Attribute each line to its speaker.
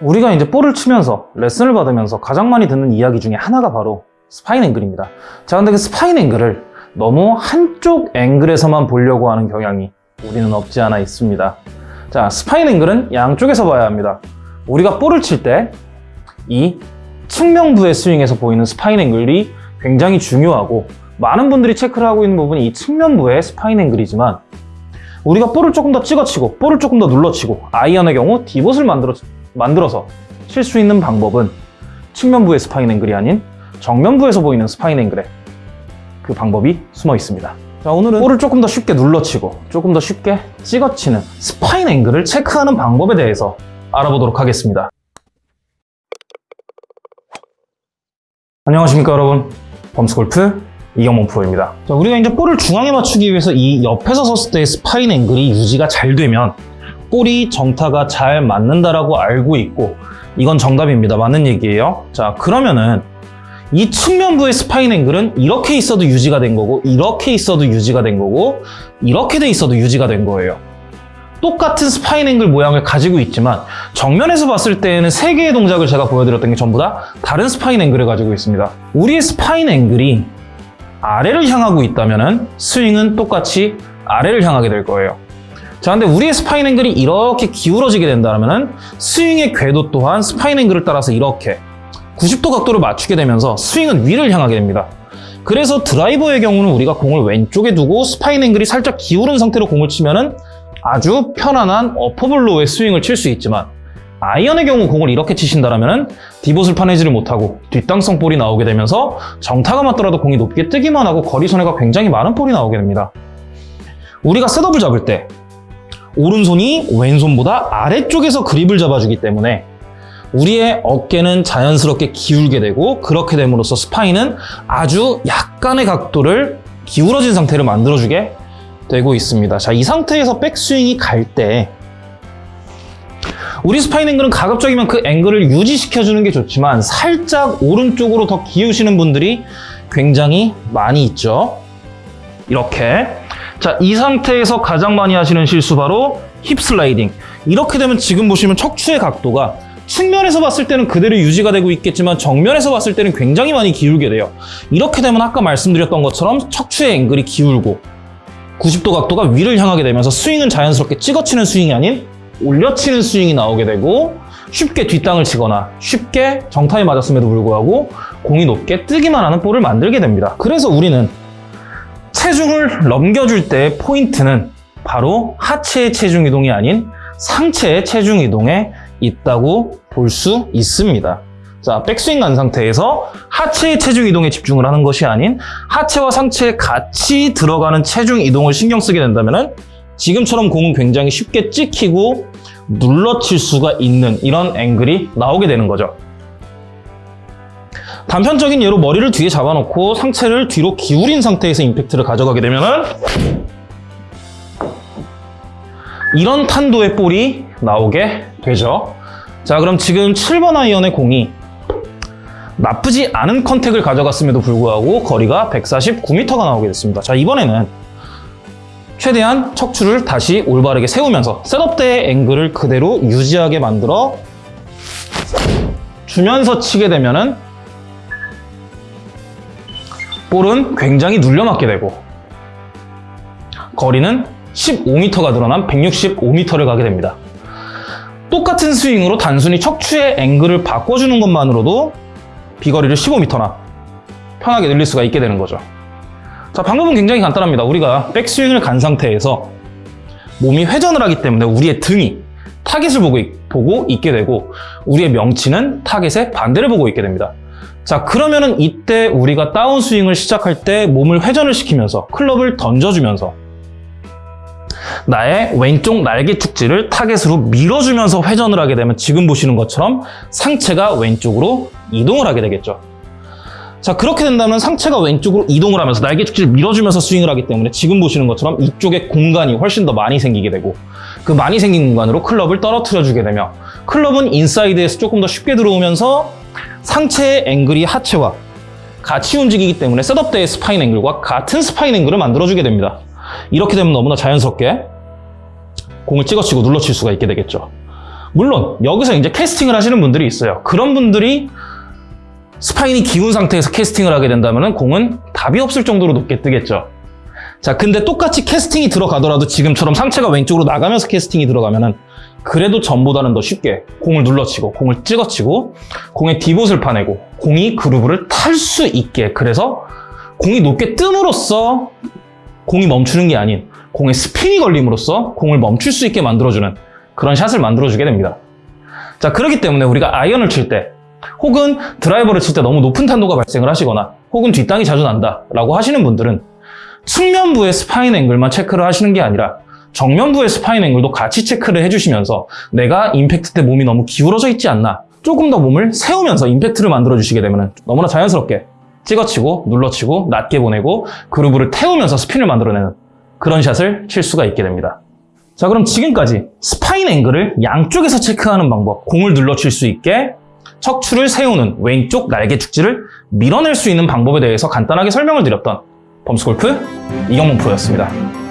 Speaker 1: 우리가 이제 볼을 치면서 레슨을 받으면서 가장 많이 듣는 이야기 중에 하나가 바로 spine angle입니다. 자, 근데 그 spine angle을 너무 한쪽 앵글에서만 보려고 하는 경향이 우리는 없지 않아 있습니다. 자, spine angle은 양쪽에서 봐야 합니다. 우리가 볼을 칠 때 이 측면부의 스윙에서 보이는 spine angle이 굉장히 중요하고 많은 분들이 체크를 하고 있는 부분이 이 측면부의 spine angle이지만 우리가 볼을 조금 더 찍어치고 볼을 조금 더 눌러치고 아이언의 경우 divot을 만들어, 만들어서 칠 수 있는 방법은 측면부의 spine angle이 아닌 정면부에서 보이는 spine angle에 그 방법이 숨어 있습니다. 자, 오늘은 볼을 조금 더 쉽게 눌러치고 조금 더 쉽게 찍어치는 spine angle을 체크하는 방법에 대해서 알아보도록 하겠습니다. 안녕하십니까 여러분 범스골프 이경범 프로입니다 자, 우리가 이제 볼을 중앙에 맞추기 위해서 이 옆에서 섰을 때의 spine angle이 유지가 잘 되면 볼이 정타가 잘 맞는다라고 알고 있고 이건 정답입니다 맞는 얘기예요 자 그러면은 이 측면부의 spine angle은 이렇게 있어도 유지가 된 거고 이렇게 있어도 유지가 된 거고 이렇게 돼 있어도 유지가 된 거예요 똑같은 spine angle 모양을 가지고 있지만 정면에서 봤을 때에는 세 개의 동작을 제가 보여드렸던 게 전부 다 다른 spine angle을 가지고 있습니다. 우리의 spine angle이 아래를 향하고 있다면 스윙은 똑같이 아래를 향하게 될 거예요. 자, 근데 우리의 spine angle이 이렇게 기울어지게 된다면 스윙의 궤도 또한 spine angle을 따라서 이렇게 90도 각도를 맞추게 되면서 스윙은 위를 향하게 됩니다. 그래서 드라이버의 경우는 우리가 공을 왼쪽에 두고 spine angle이 살짝 기울은 상태로 공을 치면 은 아주 편안한 어퍼블로의 스윙을 칠 수 있지만 아이언의 경우 공을 이렇게 치신다면 디봇을 파내지를 못하고 뒷땅성 볼이 나오게 되면서 정타가 맞더라도 공이 높게 뜨기만 하고 거리 손해가 굉장히 많은 볼이 나오게 됩니다. 우리가 셋업을 잡을 때 오른손이 왼손보다 아래쪽에서 그립을 잡아주기 때문에 우리의 어깨는 자연스럽게 기울게 되고 그렇게 됨으로써 스파인은 아주 약간의 각도를 기울어진 상태를 만들어주게 되고 있습니다. 자, 이 상태에서 백스윙이 갈 때 우리 spine angle은 가급적이면 그 앵글을 유지시켜주는 게 좋지만 살짝 오른쪽으로 더 기우시는 분들이 굉장히 많이 있죠. 이렇게 자, 이 상태에서 가장 많이 하시는 실수 바로 hip sliding. 이렇게 되면 지금 보시면 척추의 각도가 측면에서 봤을 때는 그대로 유지가 되고 있겠지만 정면에서 봤을 때는 굉장히 많이 기울게 돼요. 이렇게 되면 아까 말씀드렸던 것처럼 척추의 앵글이 기울고 90도 각도가 위를 향하게 되면서 스윙은 자연스럽게 찍어치는 스윙이 아닌 올려치는 스윙이 나오게 되고 쉽게 뒷땅을 치거나 쉽게 정타에 맞았음에도 불구하고 공이 높게 뜨기만 하는 볼을 만들게 됩니다. 그래서 우리는 체중을 넘겨줄 때 포인트는 바로 하체의 체중 이동이 아닌 상체의 체중 이동에 있다고 볼 수 있습니다. 자, 백스윙 간 상태에서 하체의 체중 이동에 집중을 하는 것이 아닌 하체와 상체에 같이 들어가는 체중 이동을 신경 쓰게 된다면 지금처럼 공은 굉장히 쉽게 찍히고 눌러칠 수가 있는 이런 앵글이 나오게 되는 거죠. 단편적인 예로 머리를 뒤에 잡아놓고 상체를 뒤로 기울인 상태에서 임팩트를 가져가게 되면 이런 탄도의 볼이 나오게 되죠. 자 그럼 지금 7번 아이언의 공이 나쁘지 않은 컨택을 가져갔음에도 불구하고 거리가 149m가 나오게 됐습니다. 자 이번에는 최대한 척추를 다시 올바르게 세우면서 셋업 때의 앵글을 그대로 유지하게 만들어 주면서 치게 되면 은 볼은 굉장히 눌려맞게 되고 거리는 15m가 늘어난 165m를 가게 됩니다. 똑같은 스윙으로 단순히 척추의 앵글을 바꿔주는 것만으로도 비거리를 15m나 편하게 늘릴 수가 있게 되는 거죠. 자, 방법은 굉장히 간단합니다. 우리가 백스윙을 간 상태에서 몸이 회전을 하기 때문에 우리의 등이 타겟을 보고, 보고 있게 되고 우리의 명치는 타겟의 반대를 보고 있게 됩니다. 자, 그러면은 이때 우리가 다운스윙을 시작할 때 몸을 회전을 시키면서 클럽을 던져주면서 나의 왼쪽 날개 죽지를 타겟으로 밀어주면서 회전을 하게 되면 지금 보시는 것처럼 상체가 왼쪽으로 이동을 하게 되겠죠. 자 그렇게 된다면 상체가 왼쪽으로 이동을 하면서 날개 죽지를 밀어주면서 스윙을 하기 때문에 지금 보시는 것처럼 이쪽에 공간이 훨씬 더 많이 생기게 되고 그 많이 생긴 공간으로 클럽을 떨어뜨려 주게 되며 클럽은 인사이드에서 조금 더 쉽게 들어오면서 상체의 앵글이 하체와 같이 움직이기 때문에 setup 때의 spine angle과 같은 spine angle을 만들어주게 됩니다. 이렇게 되면 너무나 자연스럽게 공을 찍어치고 눌러칠 수가 있게 되겠죠. 물론 여기서 이제 캐스팅을 하시는 분들이 있어요. 그런 분들이 스파인이 기운 상태에서 캐스팅을 하게 된다면 공은 답이 없을 정도로 높게 뜨겠죠. 자, 근데 똑같이 캐스팅이 들어가더라도 지금처럼 상체가 왼쪽으로 나가면서 캐스팅이 들어가면 은 그래도 전보다는 더 쉽게 공을 눌러치고 공을 찍어치고 공의 디봇을 파내고 공이 그루브를 탈 수 있게 그래서 공이 높게 뜸으로써 공이 멈추는 게 아닌 공의 스핀이 걸림으로써 공을 멈출 수 있게 만들어주는 그런 샷을 만들어주게 됩니다. 자, 그렇기 때문에 우리가 아이언을 칠 때 혹은 드라이버를 칠 때 너무 높은 탄도가 발생을 하시거나 혹은 뒷땅이 자주 난다 라고 하시는 분들은 측면부의 spine angle만 체크를 하시는 게 아니라 정면부의 spine angle도 같이 체크를 해주시면서 내가 임팩트 때 몸이 너무 기울어져 있지 않나 조금 더 몸을 세우면서 임팩트를 만들어 주시게 되면 너무나 자연스럽게 찍어치고 눌러치고 낮게 보내고 그루브를 태우면서 스핀을 만들어내는 그런 샷을 칠 수가 있게 됩니다. 자 그럼 지금까지 spine angle을 양쪽에서 체크하는 방법 공을 눌러칠 수 있게 척추를 세우는 왼쪽 날개 죽지를 밀어낼 수 있는 방법에 대해서 간단하게 설명을 드렸던 범스골프 이경문 프로였습니다.